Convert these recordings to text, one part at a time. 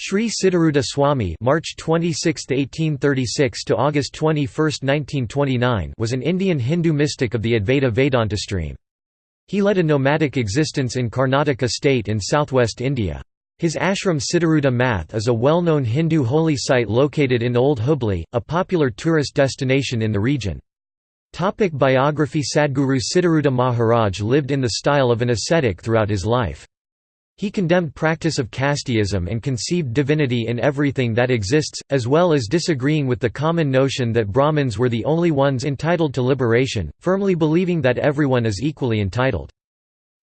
Sri Siddharuda Swami (March 26, 1836 to August 21, 1929) was an Indian Hindu mystic of the Advaita Vedanta stream. He led a nomadic existence in Karnataka state in southwest India. His ashram Siddharuda Math is a well-known Hindu holy site located in Old Hubli, a popular tourist destination in the region. Topic biography Sadguru Siddharuda Maharaj lived in the style of an ascetic throughout his life. He condemned practice of casteism and conceived divinity in everything that exists, as well as disagreeing with the common notion that Brahmins were the only ones entitled to liberation, firmly believing that everyone is equally entitled.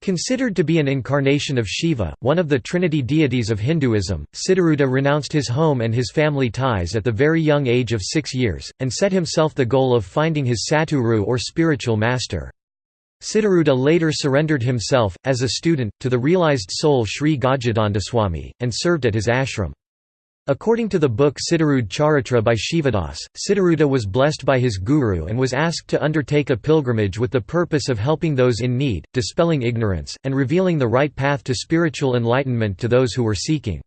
Considered to be an incarnation of Shiva, one of the trinity deities of Hinduism, Siddharuda renounced his home and his family ties at the very young age of six years, and set himself the goal of finding his Satguru or spiritual master. Siddharuda later surrendered himself, as a student, to the realized soul Sri Gajadandaswami, and served at his ashram. According to the book Siddharud Charitra by Shivadas, Siddharuda was blessed by his guru and was asked to undertake a pilgrimage with the purpose of helping those in need, dispelling ignorance, and revealing the right path to spiritual enlightenment to those who were seeking.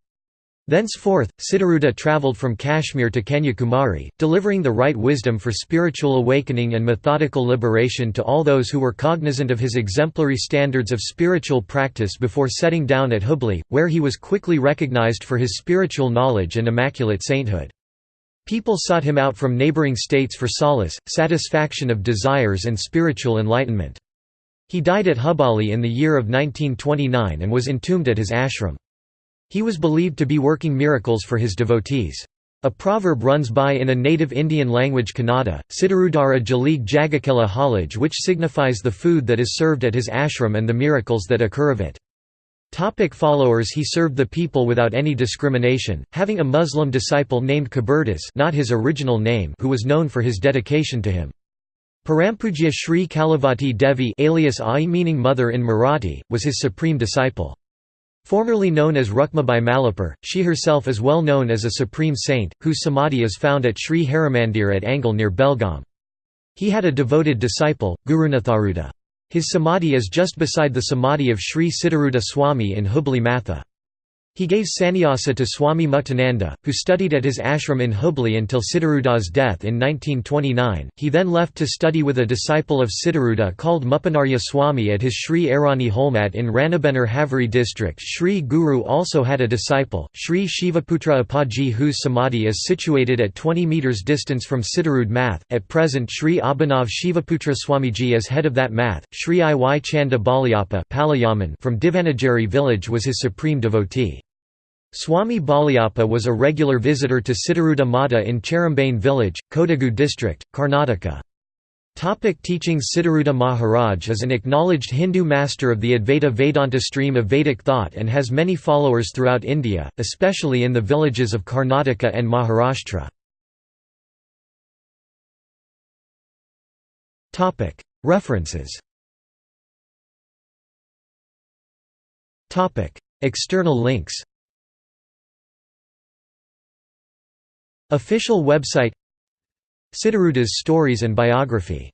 Thenceforth, Siddharuda travelled from Kashmir to Kanyakumari, delivering the right wisdom for spiritual awakening and methodical liberation to all those who were cognizant of his exemplary standards of spiritual practice before setting down at Hubli, where he was quickly recognized for his spiritual knowledge and immaculate sainthood. People sought him out from neighbouring states for solace, satisfaction of desires and spiritual enlightenment. He died at Hubali in the year of 1929 and was entombed at his ashram. He was believed to be working miracles for his devotees. A proverb runs by in a native Indian language Kannada, Siddharudara Jalig Jagakela Halaj which signifies the food that is served at his ashram and the miracles that occur of it. Topic followers He served the people without any discrimination, having a Muslim disciple named Kabirdas not his original name who was known for his dedication to him. Parampujya Sri Kalavati Devi alias Ai meaning mother in Marathi, was his supreme disciple. Formerly known as Rukmabai Malapur, she herself is well known as a supreme saint, whose samadhi is found at Sri Harimandir at Angol near Belgaum. He had a devoted disciple, Gurunatharuda. His samadhi is just beside the samadhi of Sri Siddharuda Swami in Hubli Matha. He gave sannyasa to Swami Muktananda, who studied at his ashram in Hubli until Siddharuda's death in 1929. He then left to study with a disciple of Siddharuda called Mupanarya Swami at his Sri Arani Holmat in Ranebennur Haveri district. Sri Guru also had a disciple, Sri Shivaputra Appaji, whose samadhi is situated at 20 metres distance from Siddharud Math. At present, Sri Abhinav Shivaputra Swamiji is head of that math. Sri Iy Chanda Balayappa from Divanagiri village was his supreme devotee. Swami Balayappa was a regular visitor to Siddharuda Mata in Cherambane village, Kodagu district, Karnataka. Topic teachings Siddharuda Maharaj is an acknowledged Hindu master of the Advaita Vedanta stream of Vedic thought and has many followers throughout India, especially in the villages of Karnataka and Maharashtra. References External links Official website Siddharuda's stories and biography